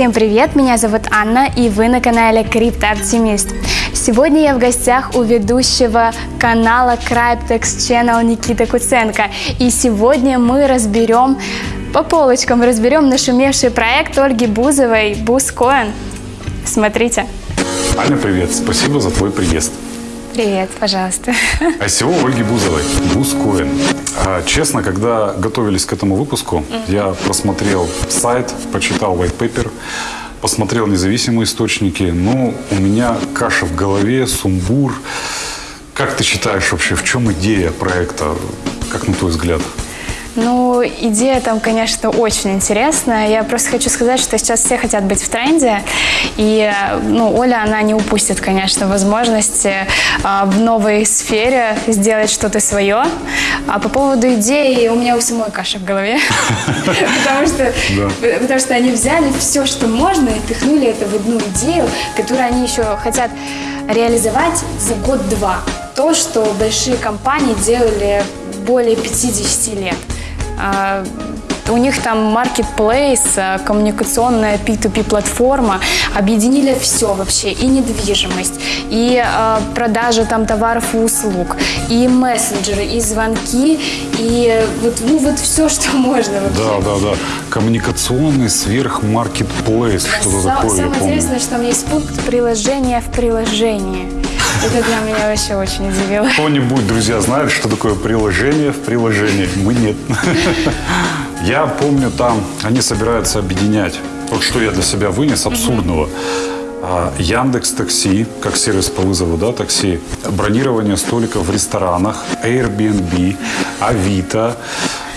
Всем привет, меня зовут Анна, и вы на канале Криптооптимист. Сегодня я в гостях у ведущего канала Cryptex Channel Никита Куценко. И сегодня мы разберем, по полочкам разберем нашумевший проект Ольги Бузовой «Бузкоин». Смотрите. Аня, привет. Спасибо за твой приезд. Привет, пожалуйста. ICO Ольги Бузовой. Бузкоин. А, честно, когда готовились к этому выпуску, я просмотрел сайт, почитал white paper, посмотрел независимые источники. Ну, у меня каша в голове, сумбур. Как ты считаешь вообще, в чем идея проекта? Как на твой взгляд? Ну, идея там, конечно, очень интересная. Я просто хочу сказать, что сейчас все хотят быть в тренде. И, ну, Оля, она не упустит, конечно, возможности а, в новой сфере сделать что-то свое. А по поводу идеи у меня у самой каша в голове. Потому что, потому что они взяли все, что можно, и пихнули это в одну идею, которую они еще хотят реализовать за год-два. То, что большие компании делали более 50 лет. А, у них там а, коммуникационная P2P платформа, объединили все вообще, и недвижимость, и э, продажа там товаров и услуг, и мессенджеры, и звонки, и вот, ну, вот все, что можно вообще. Да, да, да. Коммуникационный сверхмаркетплейс, да, что-то такое, Самое интересное, что там есть пункт приложения в приложении. Это для меня вообще очень удивило. Кто-нибудь, друзья, знает, что такое приложение в приложении? Мы нет. Я помню, там они собираются объединять. Вот что я для себя вынес абсурдного. А, Яндекс Такси, как сервис по вызову да, такси, бронирование столиков в ресторанах, Airbnb, Авито,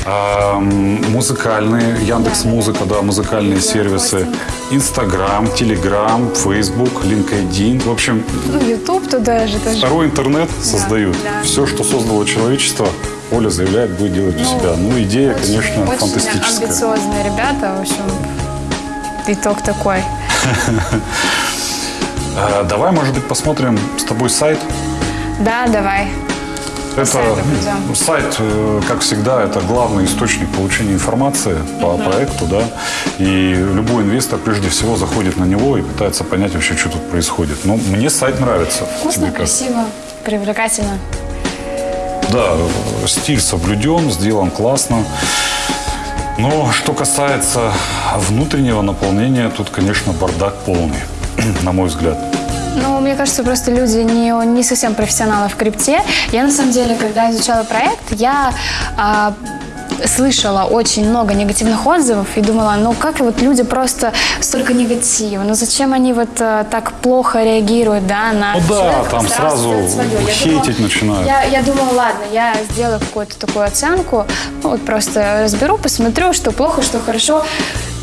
музыкальные, Яндекс Музыка, да, музыкальные сервисы, Инстаграм, Телеграм, Фейсбук, LinkedIn, в общем... Ну, YouTube туда же тоже. Второй интернет создают. Да, да. Все, что создало человечество, Оля заявляет, будет делать для ну, себя. Ну, идея, очень, конечно, очень фантастическая. амбициозные ребята, в общем, итог такой. А, давай, может быть, посмотрим с тобой сайт? Да, давай. Это сайт, э, как всегда, это главный источник получения информации по угу. проекту, да. И любой инвестор прежде всего заходит на него и пытается понять вообще, что тут происходит. Но мне сайт нравится. Вкусно, красиво, привлекательно. Да, стиль соблюден, сделан классно. Но что касается внутреннего наполнения, тут, конечно, бардак полный, на мой взгляд. Ну, мне кажется, просто люди не, не совсем профессионалы в крипте. Я, на самом деле, когда изучала проект, я а, слышала очень много негативных отзывов и думала, ну как вот люди просто столько негатива, ну зачем они вот а, так плохо реагируют, да, на Ну да, там сразу хейтить начинают. Я, я думала, ладно, я сделаю какую-то такую оценку, ну, вот просто разберу, посмотрю, что плохо, что хорошо,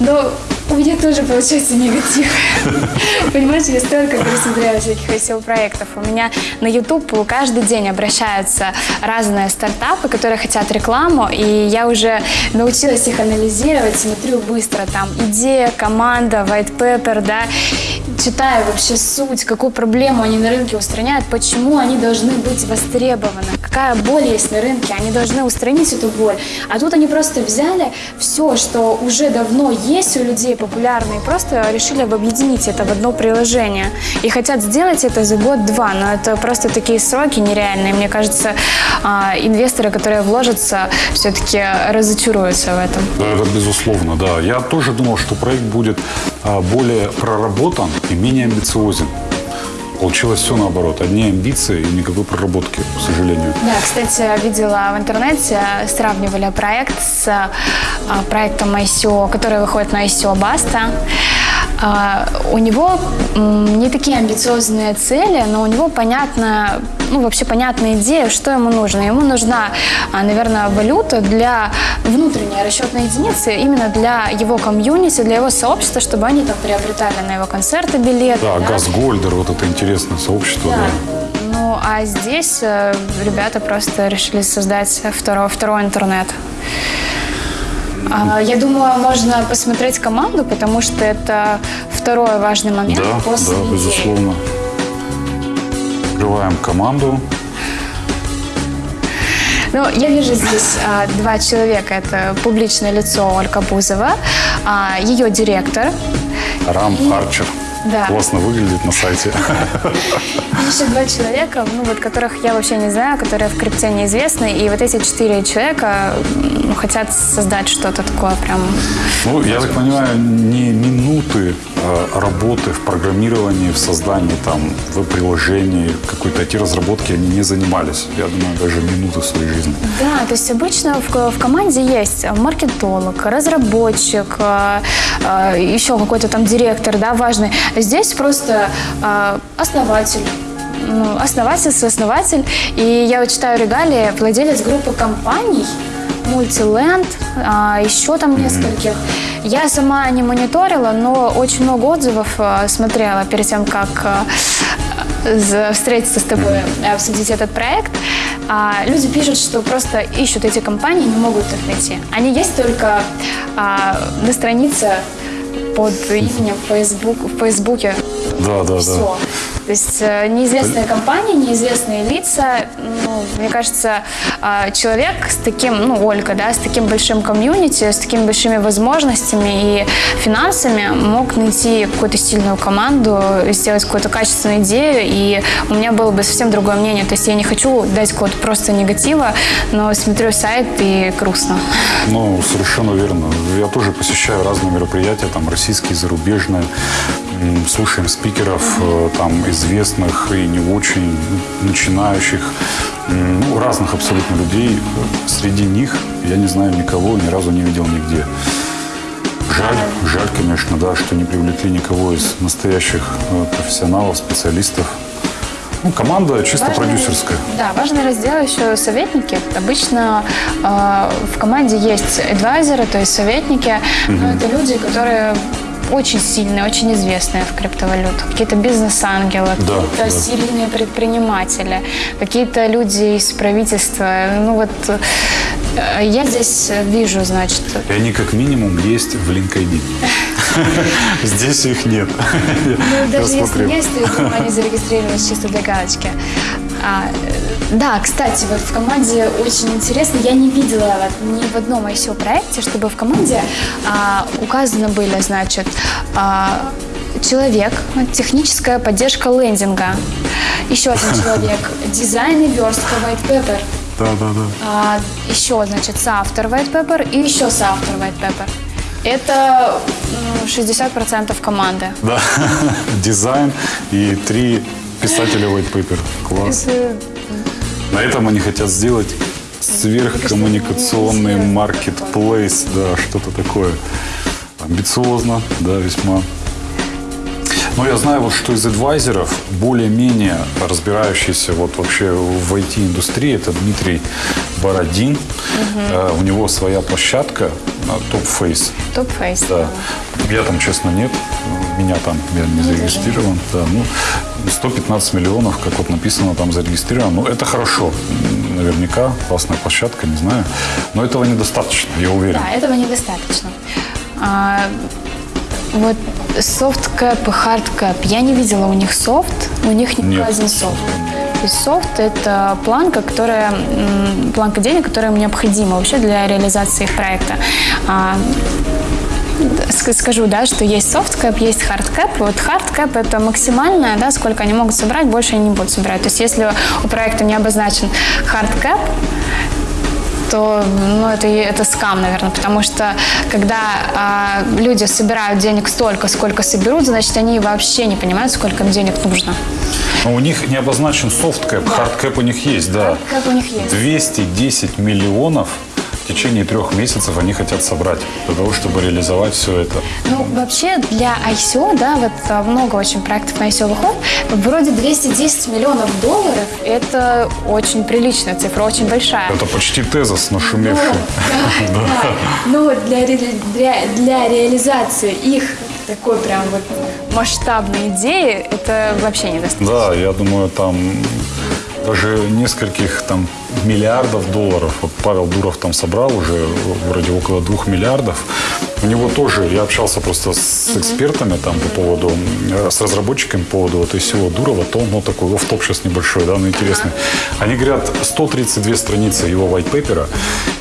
но у меня тоже получается негатив. Понимаете, я столько пересмотрела всяких SEO-проектов. У меня на YouTube каждый день обращаются разные стартапы, которые хотят рекламу, и я уже научилась их анализировать, смотрю быстро, там, идея, команда, white paper, да, читаю вообще суть, какую проблему они на рынке устраняют, почему они должны быть востребованы, какая боль есть на рынке, они должны устранить эту боль. А тут они просто взяли все, что уже давно есть у людей популярно, и просто решили объединить это в одно приложение. И хотят сделать это за год-два, но это просто такие сроки нереальные. Мне кажется, а, инвесторы, которые вложатся, все-таки разочаруются в этом. Это безусловно, да. Я тоже думал, что проект будет более проработан и менее амбициозен. Получилось все наоборот. Одни амбиции и никакой проработки, к сожалению. Да, кстати, видела в интернете, сравнивали проект с а, проектом ICO, который выходит на ICO Баста. А, у него не такие амбициозные цели, но у него понятно, ну, вообще понятная идея, что ему нужно. Ему нужна, а, наверное, валюта для внутренней расчетной единицы, именно для его комьюнити, для его сообщества, чтобы они там приобретали на его концерты билеты. Да, да? Газгольдер, вот это интересное сообщество, да. да. Ну, а здесь э, ребята просто решили создать второй, второй интернет. А, я думаю, можно посмотреть команду, потому что это второй важный момент да, после Да, недели. безусловно. Открываем команду. Ну, я вижу здесь а, два человека. Это публичное лицо Ольга Бузова, а, ее директор. Рам Арчер. Да. Классно выглядит на сайте. Еще два человека, ну вот которых я вообще не знаю, которые в крипте неизвестны. И вот эти четыре человека хотят создать что-то такое прям... Ну, я так понимаю, не минуты работы в программировании, в создании там веб-приложений, какой-то IT-разработки они не занимались. Я думаю, даже минуты своей жизни. Да, то есть обычно в, в команде есть маркетолог, разработчик, э, э, еще какой-то там директор, да, важный. Здесь просто э, основатель. Ну, основатель, сооснователь. И я вот читаю регалии, владелец группы компаний, Мультиленд, а, еще там нескольких. Я сама не мониторила, но очень много отзывов а, смотрела перед тем, как а, встретиться с тобой, обсудить этот проект. А, Люди пишут, что просто ищут эти компании, не могут их найти. Они есть только а, на странице под именем в Facebook, в Фейсбуке. Да, да, Все. да. То есть э, неизвестные компании, неизвестные лица. Мне кажется, э, человек с таким, ну, Ольга, да, с таким большим комьюнити, с такими большими возможностями и финансами мог найти какую-то сильную команду, сделать какую-то качественную идею, и у меня было бы совсем другое мнение. То есть я не хочу дать какого-то просто негатива, но смотрю сайт и грустно. Ну, совершенно верно. Я тоже посещаю разные мероприятия, там, российские, зарубежные. Слушаем спикеров, э, там, известных и не очень, начинающих, ну, разных абсолютно людей. Среди них я не знаю никого, ни разу не видел нигде. Жаль, жаль, конечно, да, что не привлекли никого из настоящих э, профессионалов, специалистов. Ну, команда чисто Важный- продюсерская. Да, важный раздел еще советники. Обычно э, в команде есть адвайзеры, то есть советники, но это люди, которые очень сильные, очень известные в криптовалютах. Какие-то бизнес-ангелы, Да, какие-то да. сильные предприниматели, какие-то люди из правительства. Ну вот э, я здесь вижу, значит, И они как минимум есть в LinkedIn. Здесь их нет. Ну, даже если есть, то я думаю, они зарегистрировались чисто для галочки. А, да, кстати, вот в команде очень интересно, я не видела вот ни в одном ICO проекте, чтобы в команде а, указаны были, значит, а, человек, техническая поддержка лендинга, еще один человек, дизайн и верстка white paper, Да, да, да. а, еще, значит, соавтор white paper и еще соавтор white paper. Это м, 60% команды. Да. Дизайн и три писателя white paper. Класс. Это На этом они хотят сделать сверхкоммуникационный маркетплейс, да, что-то такое. Амбициозно, да, весьма. Но я знаю, вот, что из адвайзеров более-менее разбирающийся вот вообще в IT-индустрии, это Дмитрий Бородин. Э, у него своя площадка Top Face. Top Face. Да. Я там, честно, нет. Меня там, я не зарегистрирован. Да, ну, 115 миллионов, как вот написано, там зарегистрировано. Ну, это хорошо. Наверняка классная площадка, не знаю. Но этого недостаточно, я уверен. Да, этого недостаточно. А, вот soft cap и hard cap. Я не видела у них софт, у них не Нет. указан софт. То есть soft – это планка, которая, планка денег, которая им необходима вообще для реализации их проекта. А, скажу, да, что есть soft cap, есть hard cap. Вот hard cap – это максимальное, да, сколько они могут собрать, больше они не будут собирать. То есть если у проекта не обозначен hard cap, то ну, это, это скам, наверное, потому что когда а, люди собирают денег столько, сколько соберут, значит, они вообще не понимают, сколько им денег нужно. Но у них не обозначен soft cap, hard cap у них есть, да. Как у них есть. 210 миллионов течение трех месяцев они хотят собрать для того, чтобы реализовать все это. Ну, вообще для ICO, да, вот а, много очень проектов на ICO выходит, вроде 210 миллионов долларов, это очень приличная цифра, очень большая. Это почти Tezos нашумевший. Да, да. Но вот для, для, для реализации их такой прям вот масштабной идеи, это вообще недостаточно. Да, я думаю, там даже нескольких там миллиардов долларов. Вот Павел Дуров там собрал уже вроде около двух миллиардов. У него тоже, я общался просто с экспертами там по поводу, э, с разработчиками по поводу вот всего Дурова, то, ну, такой офф-топ сейчас небольшой, да, но интересный. Они говорят, 132 страницы его white paper,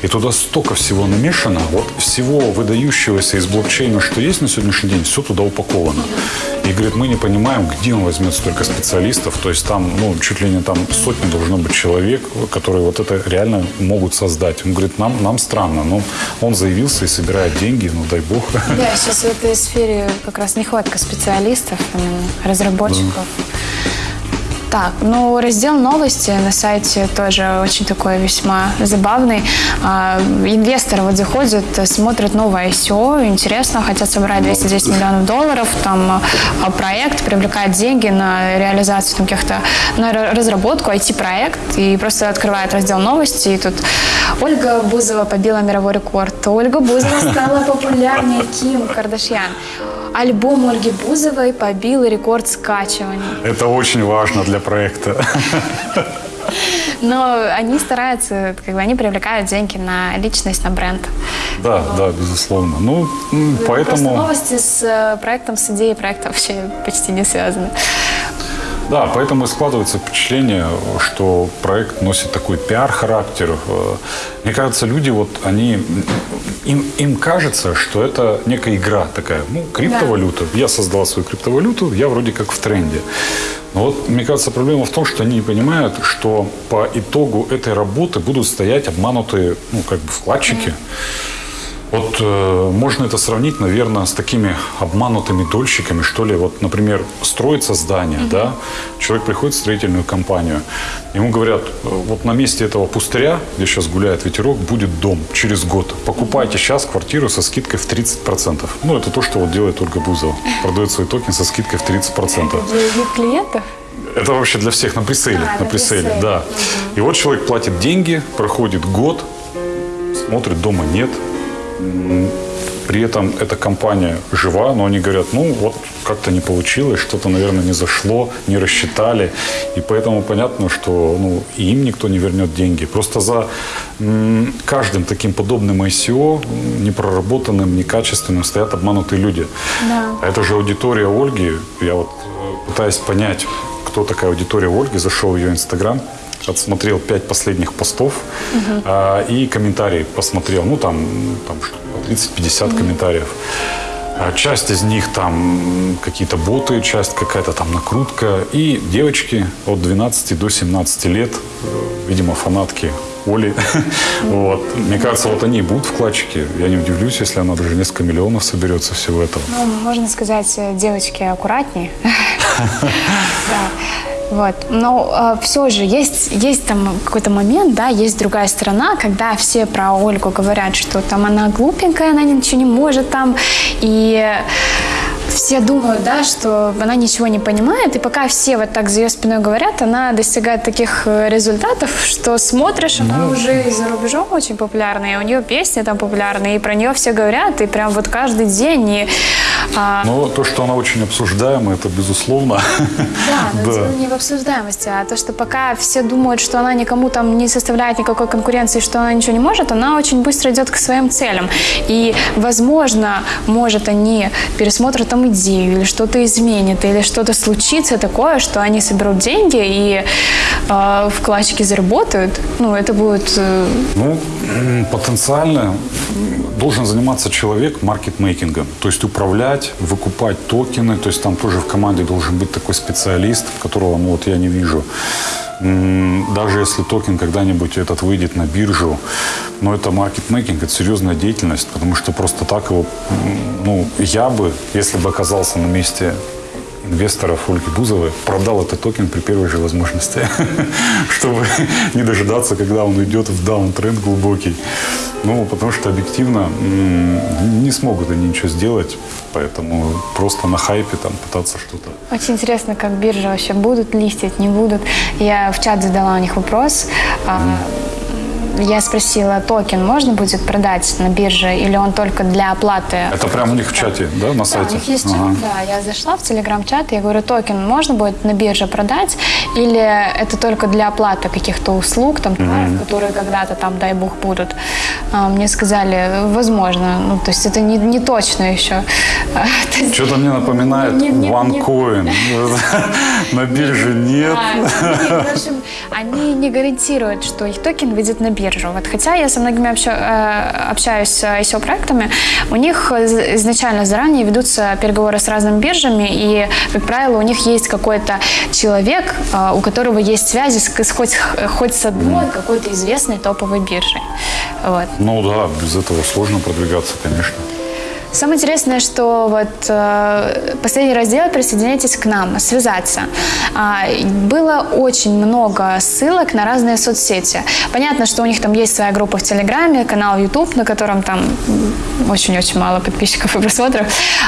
и туда столько всего намешано, вот всего выдающегося из блокчейна, что есть на сегодняшний день, все туда упаковано. И говорит, мы не понимаем, где он возьмет столько специалистов, то есть там, ну, чуть ли не там сотни должно быть человек, которые вот это реально могут создать. Он говорит, нам, нам странно, но он заявился и собирает деньги, ну, дай бог. Да, сейчас в этой сфере как раз нехватка специалистов, именно разработчиков. Так, ну раздел новости на сайте тоже очень такой весьма забавный. А, инвесторы вот заходят, смотрят новое ICO, интересно, хотят собрать 210 миллионов долларов, там а, проект привлекает деньги на реализацию там, каких-то, на разработку, IT-проект, и просто открывает раздел новости, и тут Ольга Бузова побила мировой рекорд, Ольга Бузова стала популярнее Ким Кардашьян. Альбом Ольги Бузовой побил рекорд скачиваний. Это очень важно для проекта. Но они стараются, как бы они привлекают деньги на личность, на бренд. Да, да, безусловно. Ну, поэтому... Просто новости с э, проектом, с идеей проекта вообще почти не связаны. Да, поэтому и складывается впечатление, что проект носит такой пиар-характер. Э, мне кажется, люди вот, они, им, им кажется, что это некая игра такая, ну, криптовалюта. Да. Я создал свою криптовалюту, я вроде как в тренде. Но вот, мне кажется, проблема в том, что они не понимают, что по итогу этой работы будут стоять обманутые, ну, как бы вкладчики. Mm-hmm вот э, можно это сравнить, наверное, с такими обманутыми дольщиками, что ли. Вот, например, строится здание, угу. да, человек приходит в строительную компанию, ему говорят, э, вот на месте этого пустыря, где сейчас гуляет ветерок, будет дом через год. Покупайте сейчас квартиру со скидкой в 30%. Ну, это то, что вот делает Ольга Бузова. Продает свой токен со скидкой в 30%. Это для клиентов? Это вообще для всех на прицеле. А, на, на прицеле, прицеле, да. Угу. И вот человек платит деньги, проходит год, смотрит, дома нет, при этом эта компания жива, но они говорят, ну вот как-то не получилось, что-то, наверное, не зашло, не рассчитали. И поэтому понятно, что ну, и им никто не вернет деньги. Просто за каждым таким подобным ICO, непроработанным, некачественным, стоят обманутые люди. Да. А это же аудитория Ольги. Я вот э, пытаюсь понять, кто такая аудитория Ольги, зашел в ее Инстаграм, отсмотрел пять последних постов угу. а, и комментарии посмотрел. Ну, там, там 30-50 угу. комментариев. А, часть из них там какие-то боты, часть какая-то там накрутка. И девочки от 12 до 17 лет, э, видимо, фанатки Оли. вот. Мне кажется, вот они будут вкладчики. Я не удивлюсь, если она даже несколько миллионов соберется всего этого. Ну, можно сказать, э, девочки аккуратнее. Вот. Но э, все же есть, есть там какой-то момент, да, есть другая сторона, когда все про Ольгу говорят, что там она глупенькая, она ничего не может там, и все думают, да, что она ничего не понимает, и пока все вот так за ее спиной говорят, она достигает таких э, результатов, что смотришь, она ну, уже и за рубежом очень популярная, и у нее песни там популярные, и про нее все говорят, и прям вот каждый день. И, а... Но то, что она очень обсуждаема, это безусловно. Да, но да. не в обсуждаемости, а то, что пока все думают, что она никому там не составляет никакой конкуренции, что она ничего не может, она очень быстро идет к своим целям. И, возможно, может, они пересмотрят там идею, или что-то изменит, или что-то случится такое, что они соберут деньги и э, вкладчики заработают, ну, это будет... Э... Ну, потенциально должен заниматься человек маркетмейкингом, то есть управлять, выкупать токены, то есть там тоже в команде должен быть такой специалист, которого, ну, вот я не вижу даже если токен когда-нибудь этот выйдет на биржу, но это маркетмейкинг, это серьезная деятельность, потому что просто так его, ну, я бы, если бы оказался на месте инвесторов Ольги Бузовой продал этот токен при первой же возможности, чтобы не дожидаться, когда он уйдет в даунтренд глубокий. Ну, потому что объективно не смогут они ничего сделать, поэтому просто на хайпе там пытаться что-то. Очень интересно, как биржа вообще будут листить, не будут. Я в чат задала у них вопрос. Mm-hmm я спросила, токен можно будет продать на бирже или он только для оплаты? Это прямо у них в чате, да, на Да, сайте? у них есть Ага. да. Я зашла в телеграм-чат, я говорю, токен можно будет на бирже продать или это только для оплаты каких-то услуг, там, товаров, которые когда-то там, дай бог, будут? А, Мне сказали, возможно. Ну, то есть это не, не точно еще. Что-то мне напоминает OneCoin. На бирже нет. В общем, они не гарантируют, что их токен выйдет на биржу. Вот, хотя я со многими обща- э, общаюсь с ICO-проектами, у них из- изначально заранее ведутся переговоры с разными биржами, и, как правило, у них есть какой-то человек, э, у которого есть связи с хоть, хоть с одной какой-то известной топовой биржей. Вот. Ну да, без этого сложно продвигаться, конечно. Самое интересное, что вот э, последний раздел «Присоединяйтесь к нам», «Связаться». А, было очень много ссылок на разные соцсети. Понятно, что у них там есть своя группа в Телеграме, канал YouTube, на котором там очень-очень мало подписчиков и просмотров.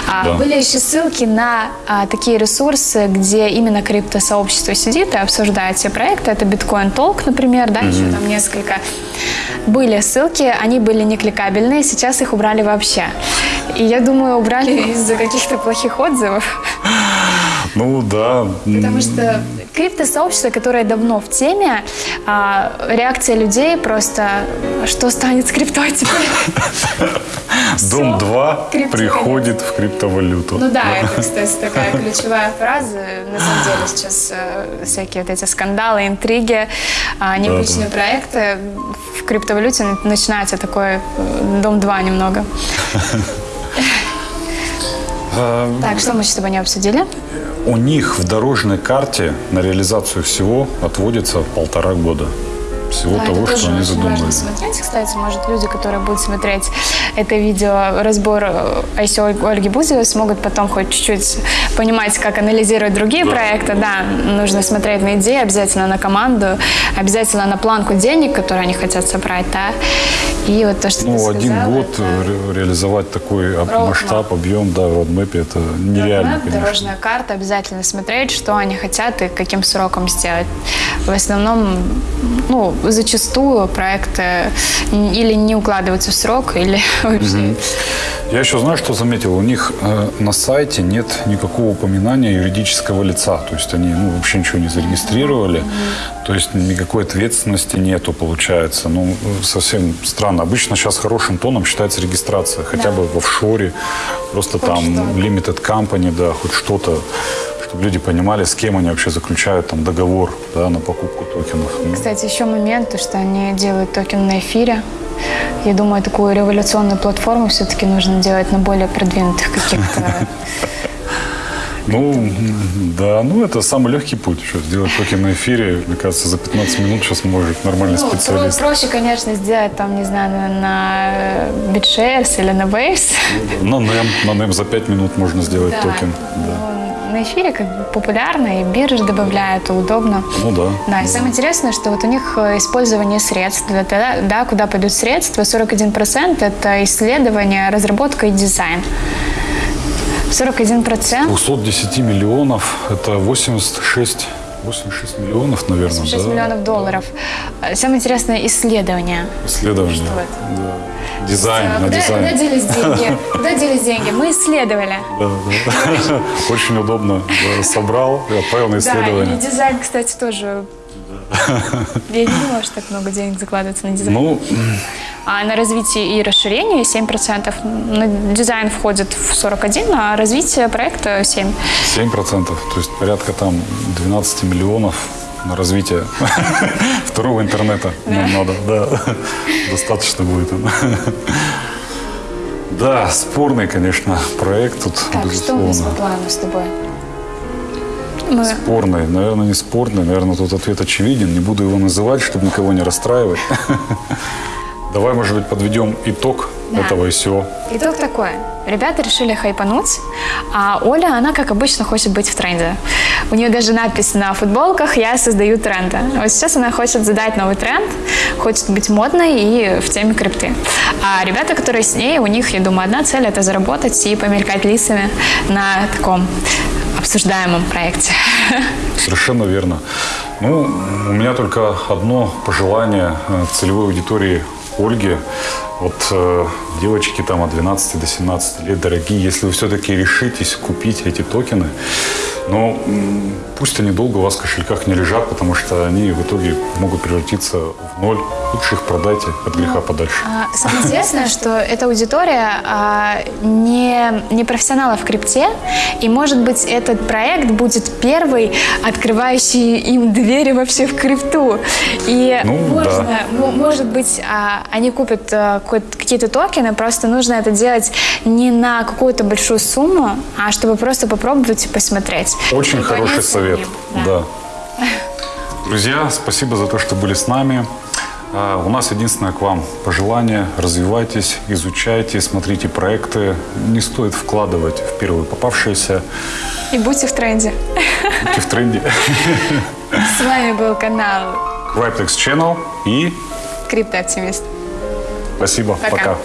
А, Да. Были еще ссылки на а, такие ресурсы, где именно криптосообщество сидит и обсуждает все проекты. Это Bitcoin Talk, например, да, еще там несколько. Были ссылки, они были не кликабельные, сейчас их убрали вообще. И я думаю, убрали из-за каких-то плохих отзывов. Ну да. Потому что криптосообщество, которое давно в теме, а, реакция людей просто, что станет с криптой теперь? Дом 2 крипто- приходит в криптовалюту. Ну да, это, кстати, такая ключевая фраза. На самом деле сейчас э, всякие вот эти скандалы, интриги, а, необычные проекты в криптовалюте на- начинается такой э, дом 2 немного. А, Так, что мы с тобой не обсудили? У них в дорожной карте на реализацию всего отводится полтора года. Всего Да, того, что они задумали. важно смотреть. Кстати, может, люди, которые будут смотреть это видео, разбор э, ICO Ольги Бузовой, смогут потом хоть чуть-чуть понимать, как анализировать другие проекты. Да, нужно смотреть на идеи, обязательно на команду, обязательно на планку денег, которые они хотят собрать, да. И вот то, что Ну, сказала, один год это ре- реализовать такой Roadmap. масштаб, объем, да, в родмэпе, это нереально, Roadmap, дорожная карта, обязательно смотреть, что они хотят и каким сроком сделать. В основном, ну, зачастую проекты или не укладываются в срок, или вообще... Я еще знаю, что заметил. У них э, на сайте нет никакого упоминания юридического лица. То есть они ну, вообще ничего не зарегистрировали. То есть никакой ответственности нету, получается. Ну, совсем странно. Обычно сейчас хорошим тоном считается регистрация. Хотя бы в офшоре. Просто там что-то. limited company, да, хоть что-то. Чтобы люди понимали, с кем они вообще заключают там договор да, на покупку токенов. Ну, Кстати, еще момент, то, что они делают токен на эфире. Я думаю, такую революционную платформу все-таки нужно делать на более продвинутых каких-то... Ну, да, ну это самый легкий путь. Что, сделать токен на эфире, мне кажется, за 15 минут сейчас может нормальный Ну, специалист. про- проще, конечно, сделать там, не знаю, на, на BitShares или на Waves. На NEM, на NEM за 5 минут можно сделать токен. Да. На эфире как бы популярно, и биржи добавляют, и удобно. Ну да. Да, и самое интересное, что вот у них э, использование средств, да, да, куда пойдут средства, 41% это исследование, разработка и дизайн. 41% 210 миллионов, это 86, 86 миллионов, наверное, 6 да? миллионов долларов. Э, Самое интересное исследование. Исследование. Что это? Да. Дизайн, А на Куда, дизайн. куда делись деньги? Куда делись деньги? Мы исследовали. Да, да. Очень удобно. Собрал и отправил на Да, и исследование. дизайн, кстати, тоже. Я не думала, что так много денег закладывается на дизайн. Ну, А на развитие и расширение 7%. На дизайн входит в 41%, а развитие проекта 7%. 7%, то есть порядка там 12 миллионов на развитие второго интернета нам надо, да, достаточно будет. Да, спорный, конечно, проект тут, Так, что у нас безусловно. по плану с тобой? Мы... Спорный, наверное, не спорный, наверное, тут ответ очевиден, не буду его называть, чтобы никого не расстраивать. Давай, может быть, подведем итог Да. этого ICO. Итог такой. Ребята решили хайпануть, а Оля, она, как обычно, хочет быть в тренде. У нее даже надпись на футболках «Я создаю тренды». Вот сейчас она хочет задать новый тренд, хочет быть модной и в теме крипты. А ребята, которые с ней, у них, я думаю, одна цель – это заработать и помелькать лицами на таком обсуждаемом проекте. Совершенно верно. Ну, у меня только одно пожелание э, целевой аудитории Ольги. Вот э, девочки там от 12 до 17 лет, дорогие, если вы все-таки решитесь купить эти токены, но пусть они долго у вас в кошельках не лежат, потому что они в итоге могут превратиться в ноль. Лучше их продайте от греха подальше. А, Самое интересное, что эта аудитория а, не, не профессионалов в крипте, и, может быть, этот проект будет первый, открывающий им двери вообще в крипту. И, Ну, можно, да. мо- может быть, а, они купят а, какие-то токены, просто нужно это делать не на какую-то большую сумму, а чтобы просто попробовать и посмотреть. Очень И хороший понять совет. самим. Да. Друзья, спасибо за то, что были с нами. А, У нас единственное к вам пожелание. Развивайтесь, изучайте, смотрите проекты. Не стоит вкладывать в первые попавшиеся. И будьте в тренде. Будьте в тренде. С вами был канал Cryptex Channel и Криптооптимист. спасибо. Пока. Пока.